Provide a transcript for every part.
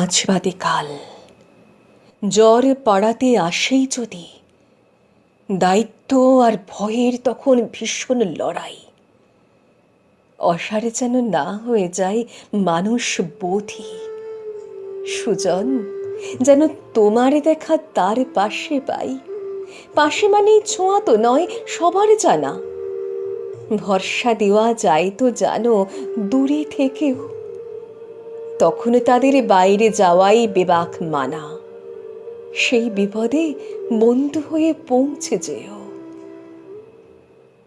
আজ বাদে কাল জ্বর পাড়াতে আসেই যদি, দায়িত্ব আর ভয়ের তখন ভীষণ লড়াই। অসারে যেন না হয়ে যায় মানুষ বোধি। সুজন, যেন তোমার দেখা তার পাশে পাই। পাশে মানেই ছোঁয়া তো নয়, সবার জানা। ভরসা দেওয়া যায় তো জানো, দূরে থেকেও তখন তাদের বাইরে যাওয়াই বেবাক মানা। সেই বিপদে বন্ধু হয়ে পৌঁছে যেও।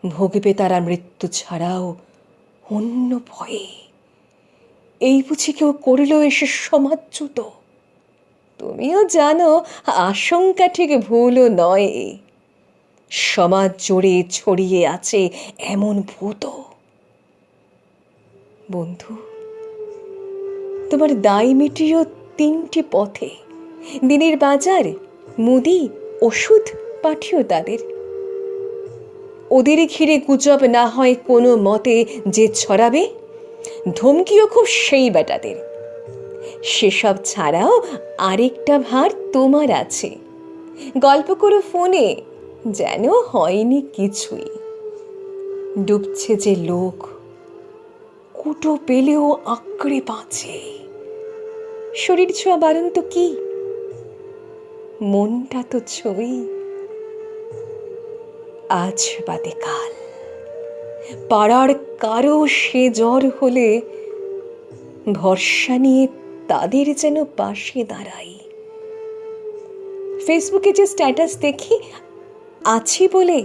ভোগবে তারা মৃত্যু ছাড়াও অন্য ভয়ে। এই বুঝি কেউ করিল এসে সমাচ্যুত তুমিও জানো, আশঙ্কা ঠিক ভুলও নয়। সমাজ জুড়ে ছড়িয়ে আছে এমন ভূত। বন্ধু তোমার দায় মিটিয়েও তিনটি পথে। দিনের বাজার, মুদি, ওষুধ পাঠিও তাদের। ওদের ঘিরে গুজব না হয় কোনো মতে যে ছড়াবে? ধমকিও খুব সেই বেটাদের। সেসব ছাড়াও আরেকটা ভার তোমার আছে। গল্প করো ফোনে, যেন হয়নি কিছুই। ডুবছে যে লোক, কুটো পেলেও আঁকড়ে বাঁচে। শরীর ছোঁয়া বারণ তো কি? মনটা তো ছবি। আজ বাদে কাল। পাড়ার কারও সে জ্বর হলে ভরসা নিয়ে তাদের যেন পাশে দাঁড়াই। ফেসবুকে যে স্ট্যাটাস দেখি, আছি বলে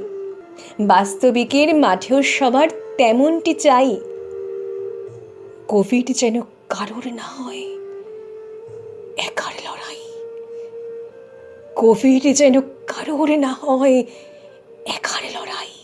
বাস্তবিকের মাঠেও সবার তেমনটি চাই। কোভিড যেন কারোর না হয় একার লড়াই? কোভিড যেন কারোর না হয় একার লড়াই?